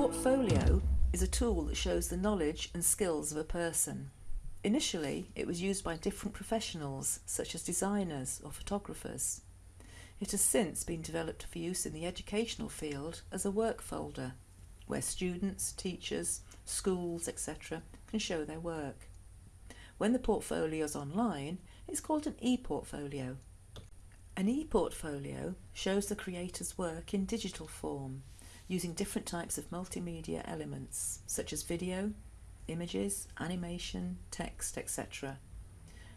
Portfolio is a tool that shows the knowledge and skills of a person. Initially, it was used by different professionals, such as designers or photographers. It has since been developed for use in the educational field as a work folder, where students, teachers, schools, etc. can show their work. When the portfolio is online, it's called an e-portfolio. An e-portfolio shows the creator's work in digital form, using different types of multimedia elements, such as video, images, animation, text, etc.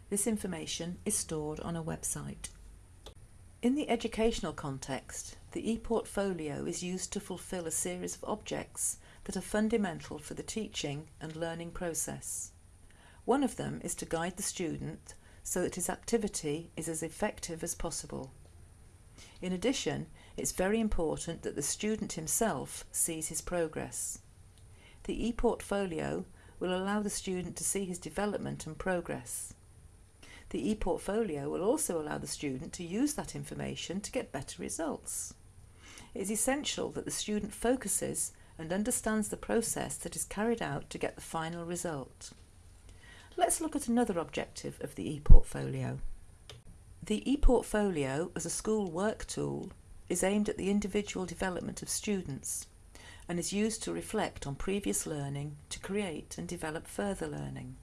This information is stored on a website. In the educational context, the e-portfolio is used to fulfill a series of objects that are fundamental for the teaching and learning process. One of them is to guide the student so that his activity is as effective as possible. In addition, it's very important that the student himself sees his progress. The e-portfolio will allow the student to see his development and progress. The e-portfolio will also allow the student to use that information to get better results. It is essential that the student focuses and understands the process that is carried out to get the final result. Let's look at another objective of the e-portfolio. The e-portfolio as a school work tool is aimed at the individual development of students and is used to reflect on previous learning to create and develop further learning.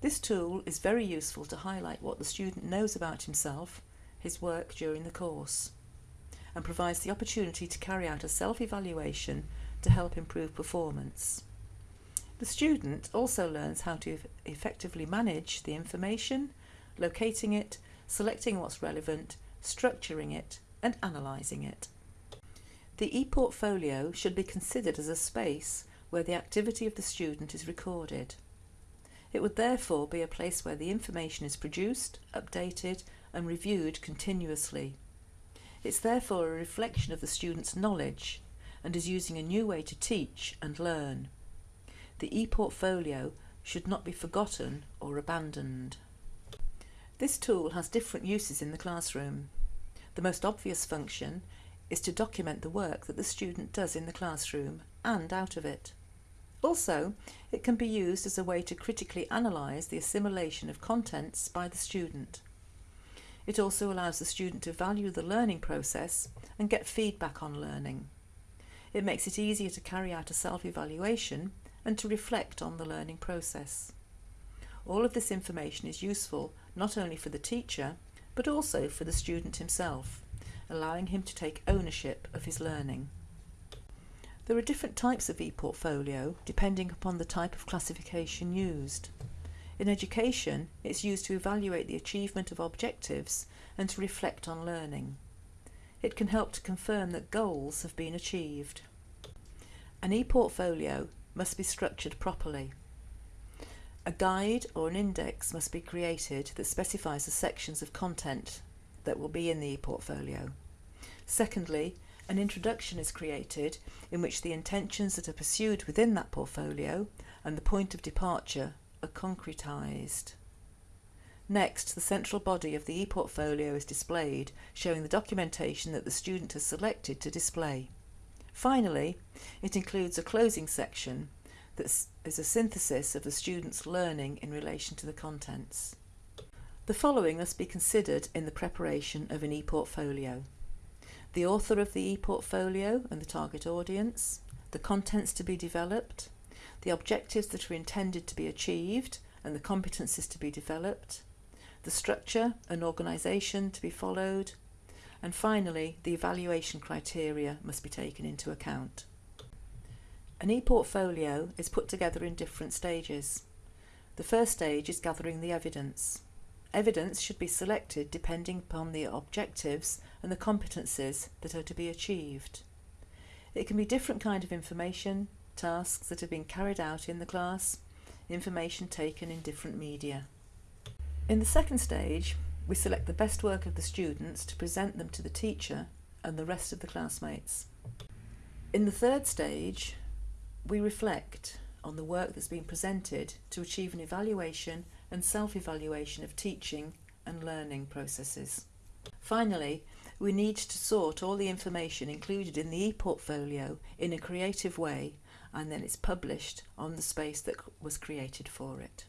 This tool is very useful to highlight what the student knows about himself, his work during the course, and provides the opportunity to carry out a self-evaluation to help improve performance. The student also learns how to effectively manage the information, locating it, selecting what's relevant, structuring it and analysing it. The e-portfolio should be considered as a space where the activity of the student is recorded. It would therefore be a place where the information is produced, updated and reviewed continuously. It's therefore a reflection of the student's knowledge and is using a new way to teach and learn. The e-portfolio should not be forgotten or abandoned. This tool has different uses in the classroom. The most obvious function is to document the work that the student does in the classroom and out of it. Also, it can be used as a way to critically analyse the assimilation of contents by the student. It also allows the student to value the learning process and get feedback on learning. It makes it easier to carry out a self-evaluation and to reflect on the learning process. All of this information is useful not only for the teacher, but also for the student himself, allowing him to take ownership of his learning. There are different types of e-portfolio depending upon the type of classification used. In education, it's used to evaluate the achievement of objectives and to reflect on learning. It can help to confirm that goals have been achieved. An e-portfolio must be structured properly. A guide or an index must be created that specifies the sections of content that will be in the e-portfolio. Secondly, an introduction is created in which the intentions that are pursued within that portfolio and the point of departure are concretised. Next, the central body of the e-portfolio is displayed, showing the documentation that the student has selected to display. Finally, it includes a closing section that is a synthesis of the student's learning in relation to the contents. The following must be considered in the preparation of an e-portfolio the author of the e-portfolio and the target audience, the contents to be developed, the objectives that are intended to be achieved and the competencies to be developed, the structure and organisation to be followed, and finally the evaluation criteria must be taken into account. An e-portfolio is put together in different stages. The first stage is gathering the evidence. Evidence should be selected depending upon the objectives and the competencies that are to be achieved. It can be different kind of information, tasks that have been carried out in the class, information taken in different media. In the second stage, we select the best work of the students to present them to the teacher and the rest of the classmates. In the third stage, we reflect on the work that's been presented to achieve an evaluation and self-evaluation of teaching and learning processes. Finally, We need to sort all the information included in the e-portfolio in a creative way and then it's published on the space that was created for it.